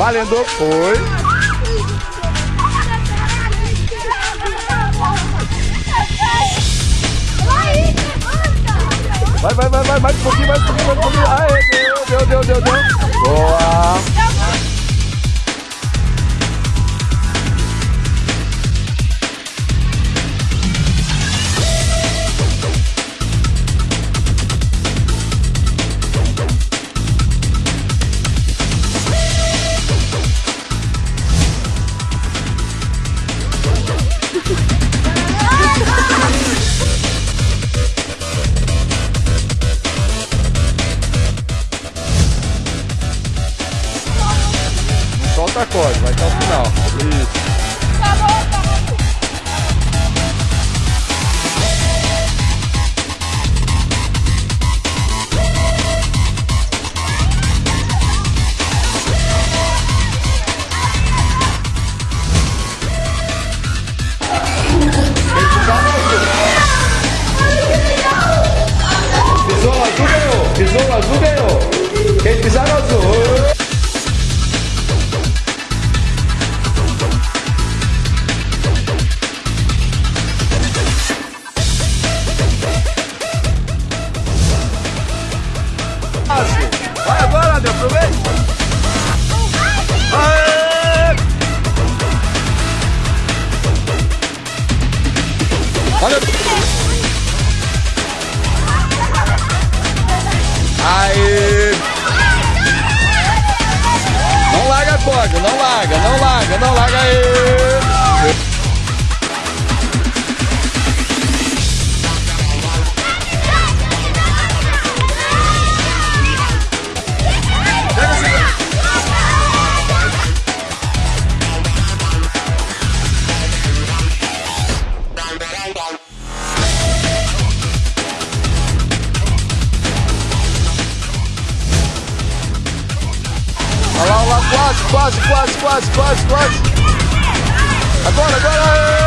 Valendo. Foi. Vai, vai, vai, vai, mais um pouquinho, mais um pouquinho, mais um pouquinho. Aê, deu, deu, deu, deu. Boa. Corda, vai até o final. Isso. Pisou no azul. Pisou azul, ganhou. Olha. Aê! Quase, quase, quase, quase, quase, quase. Agora, agora.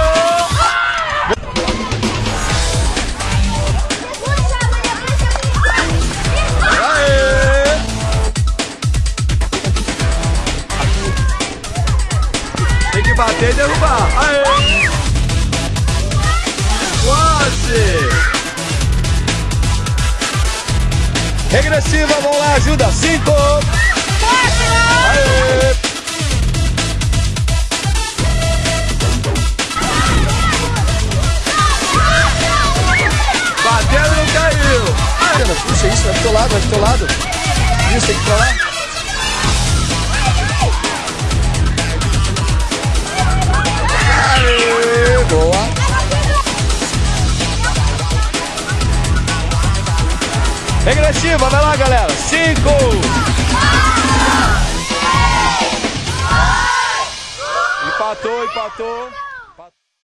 Bater e derrubar. Aê! Quase! Regressiva, vamos lá, ajuda. Cinco. Bateu e não caiu. Aê! Puxa isso, vai pro teu lado, vai pro teu lado. Isso, tem que ir pra lá. Aê! Boa. Regressiva, vai lá, galera. Cinco. Empatou, empatou.